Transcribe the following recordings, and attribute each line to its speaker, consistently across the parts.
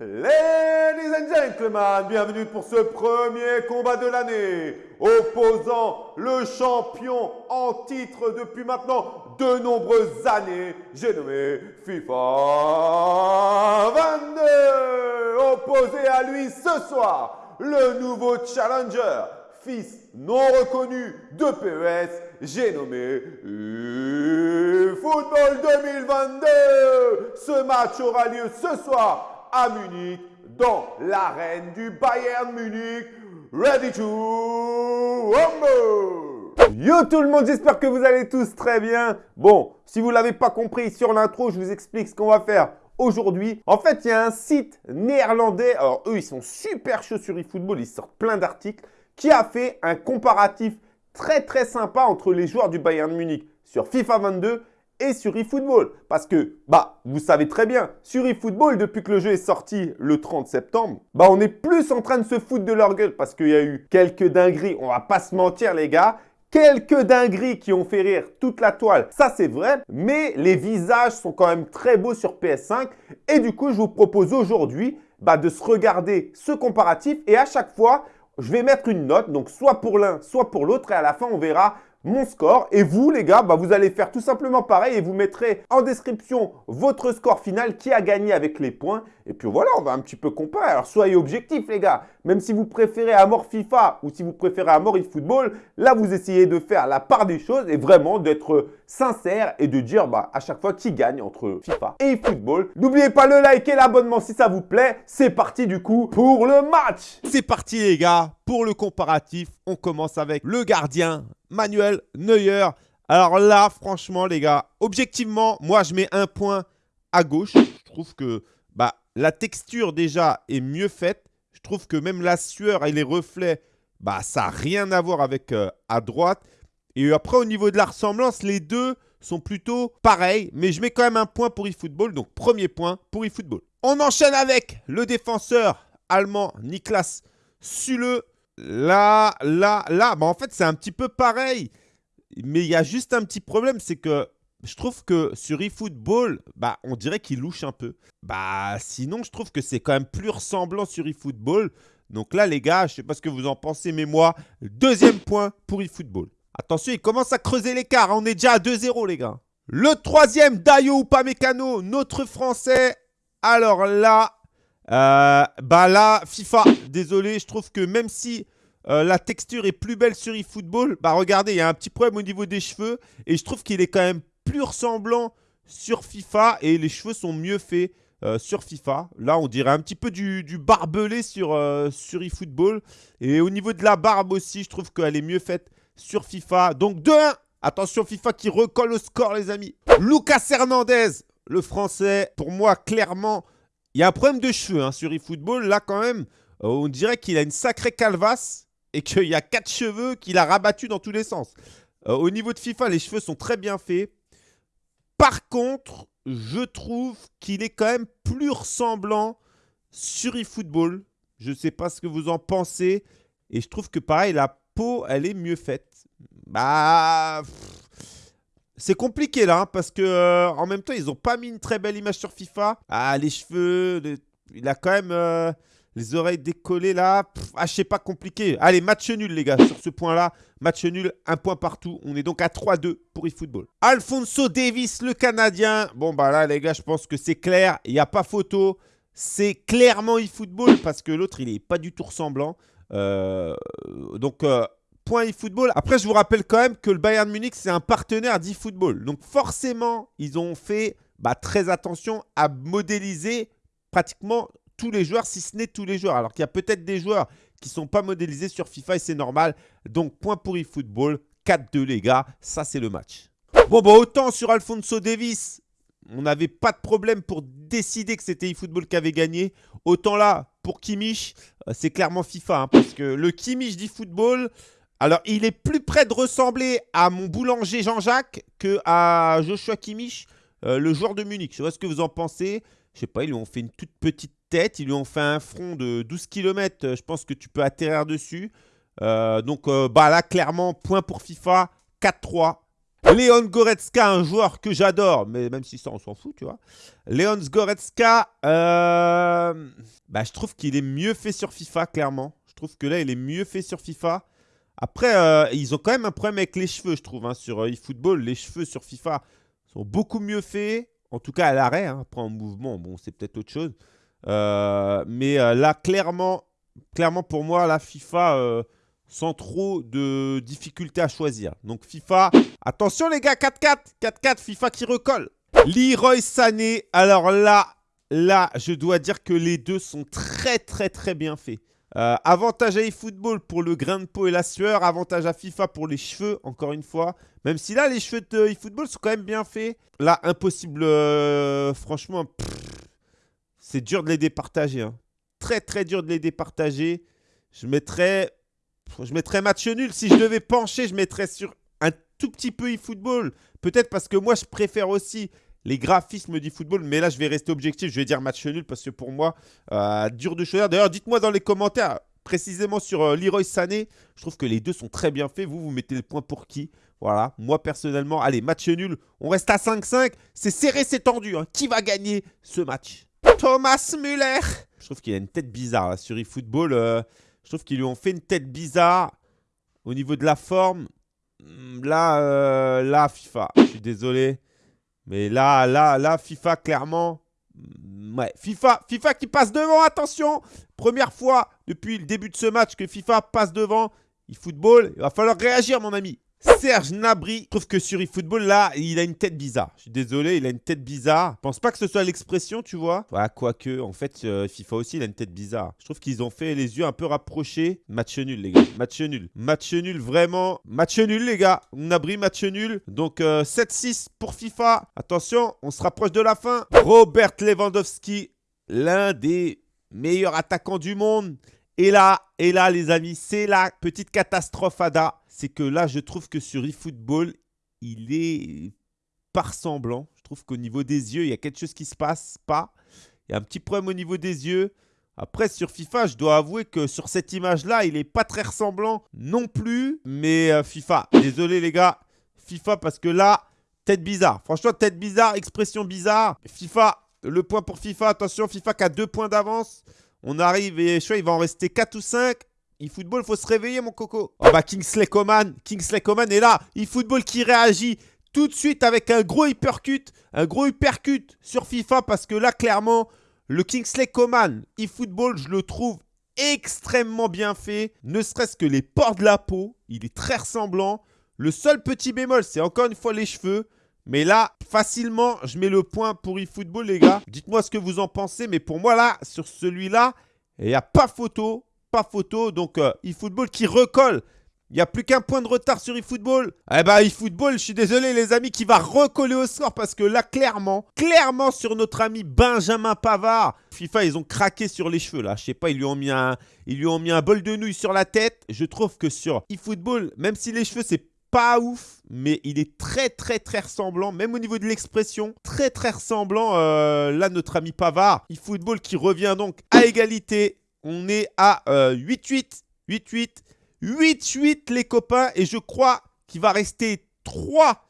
Speaker 1: Ladies and gentlemen, bienvenue pour ce premier combat de l'année opposant le champion en titre depuis maintenant de nombreuses années, j'ai nommé FIFA 22. Opposé à lui ce soir, le nouveau challenger, fils non reconnu de PES, j'ai nommé Football 2022. Ce match aura lieu ce soir à Munich, dans l'arène du Bayern Munich. Ready to rumble Yo tout le monde, j'espère que vous allez tous très bien. Bon, si vous l'avez pas compris sur l'intro, je vous explique ce qu'on va faire aujourd'hui. En fait, il y a un site néerlandais, alors eux, ils sont super chauds sur eFootball, ils sortent plein d'articles, qui a fait un comparatif très très sympa entre les joueurs du Bayern Munich sur FIFA 22 et sur eFootball. Parce que, bah, vous savez très bien, sur eFootball, depuis que le jeu est sorti le 30 septembre, bah, on est plus en train de se foutre de leur gueule parce qu'il y a eu quelques dingueries, on va pas se mentir les gars, quelques dingueries qui ont fait rire toute la toile, ça c'est vrai, mais les visages sont quand même très beaux sur PS5 et du coup, je vous propose aujourd'hui bah, de se regarder ce comparatif et à chaque fois, je vais mettre une note, donc soit pour l'un, soit pour l'autre et à la fin, on verra mon score. Et vous, les gars, bah, vous allez faire tout simplement pareil et vous mettrez en description votre score final qui a gagné avec les points. Et puis voilà, on va un petit peu comparer. Alors soyez objectifs, les gars. Même si vous préférez à mort FIFA ou si vous préférez à mort eFootball, là, vous essayez de faire la part des choses et vraiment d'être sincère et de dire bah, à chaque fois qui gagne entre FIFA et eFootball. N'oubliez pas le like et l'abonnement si ça vous plaît. C'est parti du coup pour le match.
Speaker 2: C'est parti, les gars. Pour le comparatif, on commence avec le gardien Manuel Neuer. Alors là, franchement, les gars, objectivement, moi, je mets un point à gauche. Je trouve que bah, la texture, déjà, est mieux faite. Je trouve que même la sueur et les reflets, bah, ça n'a rien à voir avec euh, à droite. Et après, au niveau de la ressemblance, les deux sont plutôt pareils. Mais je mets quand même un point pour eFootball. Donc, premier point pour eFootball. On enchaîne avec le défenseur allemand Niklas Sule. Là, là, là, bah en fait, c'est un petit peu pareil. Mais il y a juste un petit problème, c'est que je trouve que sur eFootball, bah, on dirait qu'il louche un peu. Bah, sinon, je trouve que c'est quand même plus ressemblant sur eFootball. Donc là, les gars, je sais pas ce que vous en pensez, mais moi, deuxième point pour eFootball. Attention, il commence à creuser l'écart. Hein. On est déjà à 2-0, les gars. Le troisième, Dayo Upamecano, notre Français. Alors là, euh, bah là, FIFA, désolé, je trouve que même si euh, la texture est plus belle sur eFootball, bah regardez, il y a un petit problème au niveau des cheveux et je trouve qu'il est quand même plus ressemblant sur FIFA et les cheveux sont mieux faits euh, sur FIFA. Là, on dirait un petit peu du, barbelé sur, sur eFootball. Et au niveau de la barbe aussi, je trouve qu'elle est mieux faite sur FIFA. Donc 2-1. Attention FIFA qui recolle au score les amis. Lucas Hernandez, le français, pour moi clairement il y a un problème de cheveux hein, sur eFootball. Là, quand même, euh, on dirait qu'il a une sacrée calvasse et qu'il y a quatre cheveux qu'il a rabattus dans tous les sens. Euh, au niveau de FIFA, les cheveux sont très bien faits. Par contre, je trouve qu'il est quand même plus ressemblant sur eFootball. Je ne sais pas ce que vous en pensez. Et je trouve que pareil, la peau, elle est mieux faite. Bah... C'est compliqué là, hein, parce que euh, en même temps, ils n'ont pas mis une très belle image sur FIFA. Ah, les cheveux, il a quand même euh, les oreilles décollées là. ah, je sais pas, compliqué. Allez, match nul les gars, sur ce point-là. Match nul, un point partout. On est donc à 3-2 pour eFootball. Alfonso Davis, le Canadien. Bon, bah là, les gars, je pense que c'est clair. Il n'y a pas photo. C'est clairement eFootball parce que l'autre, il n'est pas du tout ressemblant. Euh, donc, point eFootball. Après, je vous rappelle quand même que le Bayern Munich, c'est un partenaire d'eFootball. Donc forcément, ils ont fait bah, très attention à modéliser pratiquement tous les joueurs, si ce n'est tous les joueurs. Alors qu'il y a peut-être des joueurs qui ne sont pas modélisés sur FIFA et c'est normal. Donc point pour eFootball, 4-2 les gars, ça c'est le match. Bon, bah autant sur Alfonso Davis, on n'avait pas de problème pour décider que c'était eFootball qui avait gagné. Autant là, pour Kimmich, euh, c'est clairement FIFA. Hein, parce que le Kimmich d'eFootball, alors, il est plus près de ressembler à mon boulanger Jean-Jacques que à Joshua Kimmich, euh, le joueur de Munich. Je sais pas ce que vous en pensez. Je sais pas, ils lui ont fait une toute petite tête. Ils lui ont fait un front de 12 km. Je pense que tu peux atterrir dessus. Euh, donc, euh, bah là, clairement, point pour FIFA, 4-3. Léon Goretzka, un joueur que j'adore, mais même si ça, on s'en fout, tu vois. Léon Goretzka, euh, bah, je trouve qu'il est mieux fait sur FIFA, clairement. Je trouve que là, il est mieux fait sur FIFA. Après, euh, ils ont quand même un problème avec les cheveux, je trouve. Hein, sur eFootball, les cheveux sur FIFA sont beaucoup mieux faits. En tout cas, à l'arrêt. Hein. Après, en mouvement, bon, c'est peut-être autre chose. mais là, clairement, clairement, pour moi, la FIFA sans trop de difficultés à choisir. Donc FIFA, attention les gars, 4-4, 4-4, FIFA qui recolle. Leroy Sané, alors là, là, je dois dire que les deux sont très très très bien faits. Euh, avantage à eFootball pour le grain de peau et la sueur. Avantage à FIFA pour les cheveux, encore une fois. Même si là, les cheveux de eFootball sont quand même bien faits. Là, impossible, euh, franchement, c'est dur de les départager. Hein. Très très dur de les départager. Je mettrais je mettrais match nul. Si je devais pencher, je mettrais sur un tout petit peu eFootball. Peut-être parce que moi, je préfère aussi les graphismes d'eFootball. Mais là, je vais rester objectif. Je vais dire match nul parce que pour moi, euh, dur de choisir. D'ailleurs, dites-moi dans les commentaires, précisément sur euh, Leroy Sané, je trouve que les deux sont très bien faits. Vous, vous mettez le point pour qui? Voilà. Moi, personnellement, allez, match nul. On reste à 5-5. C'est serré, c'est tendu. Hein. Qui va gagner ce match? Thomas Müller. Je trouve qu'il a une tête bizarre sur eFootball. Euh, je trouve qu'ils lui ont fait une tête bizarre au niveau de la forme. Hmm, là, euh, là, FIFA, je suis désolé. Mais là, là, là, FIFA, clairement. Hmm, ouais, FIFA, FIFA qui passe devant, attention Première fois depuis le début de ce match que FIFA passe devant. Il football, il va falloir réagir, mon ami. Serge Nabri, trouve que sur eFootball, là, il a une tête bizarre. Je suis désolé, il a une tête bizarre. Je pense pas que ce soit l'expression, tu vois. Ouais, quoique, en fait, euh, FIFA aussi, il a une tête bizarre. Je trouve qu'ils ont fait les yeux un peu rapprochés. Match nul, les gars. Match nul. Match nul, vraiment. Match nul, les gars. Nabri, match nul. Donc, 7-6 euh, pour FIFA. Attention, on se rapproche de la fin. Robert Lewandowski, l'un des meilleurs attaquants du monde. Et là, et là, les amis, c'est la petite catastrophe Ada c'est que là, je trouve que sur eFootball, il est pas ressemblant. Je trouve qu'au niveau des yeux, il y a quelque chose qui se passe pas. Il y a un petit problème au niveau des yeux. Après, sur FIFA, je dois avouer que sur cette image-là, il n'est pas très ressemblant non plus. Mais euh, FIFA, désolé les gars, FIFA parce que là, tête bizarre. Franchement, tête bizarre, expression bizarre. FIFA, le point pour FIFA. Attention, FIFA qui a deux points d'avance. On arrive et je crois il va en rester 4 ou 5 eFootball, faut se réveiller, mon coco. Oh bah, Kingsley Coman. Kingsley Coman est là. eFootball qui réagit tout de suite avec un gros hypercut. Un gros hypercut sur FIFA parce que là, clairement, le Kingsley Coman eFootball, je le trouve extrêmement bien fait. Ne serait-ce que les ports de la peau. Il est très ressemblant. Le seul petit bémol, c'est encore une fois les cheveux. Mais là, facilement, je mets le point pour eFootball, les gars. Dites-moi ce que vous en pensez. Mais pour moi, là, sur celui-là, il n'y a pas photo photo. Donc, euh, eFootball qui recolle. Il n'y a plus qu'un point de retard sur eFootball. Eh ben, eFootball, je suis désolé les amis, qui va recoller au score parce que là, clairement, clairement sur notre ami Benjamin Pavard, FIFA, ils ont craqué sur les cheveux là. Je sais pas, ils lui ont mis un, ils lui ont mis un bol de nouilles sur la tête. Je trouve que sur eFootball, même si les cheveux, c'est pas ouf, mais il est très très très ressemblant, même au niveau de l'expression, très très ressemblant. Euh, là, notre ami Pavard, eFootball qui revient donc à égalité on est à 8-8, 8-8, 8-8 les copains. Et je crois qu'il va rester 3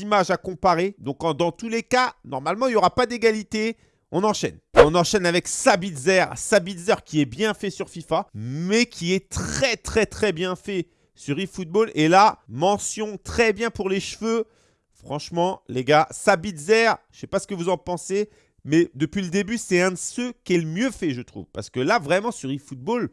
Speaker 2: images à comparer. Donc dans tous les cas, normalement, il n'y aura pas d'égalité. On enchaîne. On enchaîne avec Sabitzer. Sabitzer qui est bien fait sur FIFA, mais qui est très très très bien fait sur eFootball. Et là, mention très bien pour les cheveux. Franchement, les gars, Sabitzer, je ne sais pas ce que vous en pensez. Mais depuis le début, c'est un de ceux qui est le mieux fait, je trouve. Parce que là, vraiment, sur eFootball,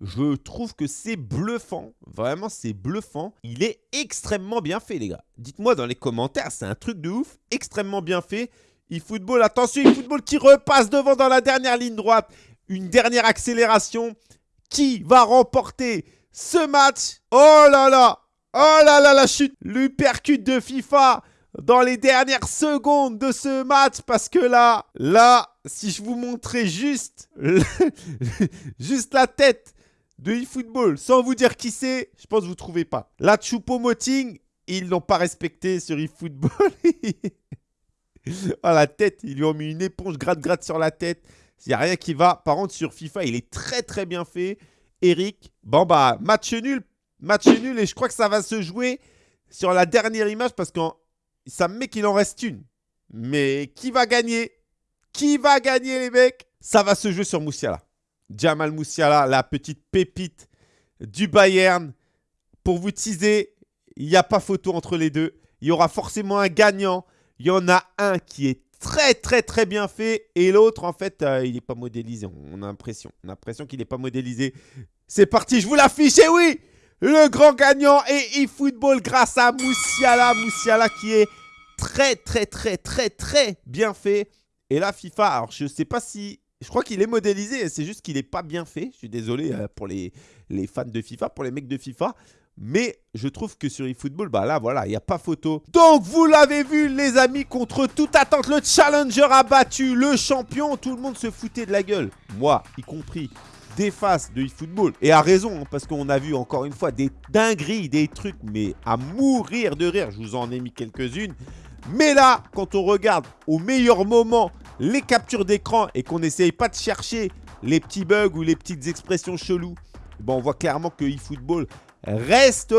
Speaker 2: je trouve que c'est bluffant. Vraiment, c'est bluffant. Il est extrêmement bien fait, les gars. Dites-moi dans les commentaires, c'est un truc de ouf. Extrêmement bien fait. eFootball, attention, eFootball qui repasse devant dans la dernière ligne droite. Une dernière accélération. Qui va remporter ce match? Oh là là Oh là là, la chute L'hypercute de FIFA dans les dernières secondes de ce match parce que là, là, si je vous montrais juste, juste la tête de eFootball sans vous dire qui c'est, je pense que vous ne trouvez pas. La Choupo-Moting, ils l'ont pas respecté sur eFootball. ah, la tête, ils lui ont mis une éponge gratte-gratte sur la tête. Il n'y a rien qui va. Par contre, sur FIFA, il est très très bien fait. Eric, bon bah, match nul. Match nul et je crois que ça va se jouer sur la dernière image parce que ça me met qu'il en reste une. Mais qui va gagner? Qui va gagner, les mecs? Ça va se jouer sur Moussiala. Jamal Moussiala, la petite pépite du Bayern. Pour vous teaser, il n'y a pas photo entre les deux. Il y aura forcément un gagnant. Il y en a un qui est très très très bien fait et l'autre en fait euh, il n'est pas modélisé. On a l'impression, qu'il n'est pas modélisé. C'est parti, je vous l'affiche et oui le grand gagnant est eFootball grâce à Moussiala. Moussiala qui est très, très, très, très, très bien fait. Et là, FIFA, alors je ne sais pas si... Je crois qu'il est modélisé, c'est juste qu'il n'est pas bien fait. Je suis désolé euh, pour les, les fans de FIFA, pour les mecs de FIFA. Mais je trouve que sur eFootball, bah là, voilà, il n'y a pas photo. Donc, vous l'avez vu, les amis, contre toute attente, le challenger a battu le champion. Tout le monde se foutait de la gueule, moi y compris faces de eFootball. Et à raison, hein, parce qu'on a vu encore une fois des dingueries, des trucs, mais à mourir de rire. Je vous en ai mis quelques-unes. Mais là, quand on regarde au meilleur moment les captures d'écran et qu'on n'essaye pas de chercher les petits bugs ou les petites expressions cheloues, bon, on voit clairement que eFootball reste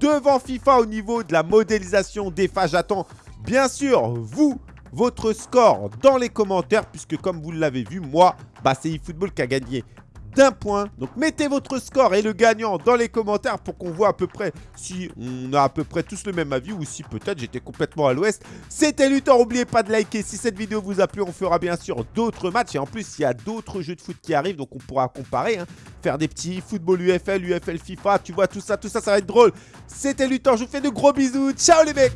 Speaker 2: devant FIFA au niveau de la modélisation des phases. J'attends bien sûr vous, votre score dans les commentaires puisque comme vous l'avez vu, moi, bah, c'est eFootball qui a gagné d'un point. Donc mettez votre score et le gagnant dans les commentaires pour qu'on voit à peu près si on a à peu près tous le même avis ou si peut-être j'étais complètement à l'ouest. C'était Luthor, n'oubliez pas de liker si cette vidéo vous a plu. On fera bien sûr d'autres matchs et en plus il y a d'autres jeux de foot qui arrivent donc on pourra comparer. Hein. Faire des petits football UFL, UFL FIFA, tu vois tout ça, tout ça, ça va être drôle. C'était Luthor, je vous fais de gros bisous. Ciao les mecs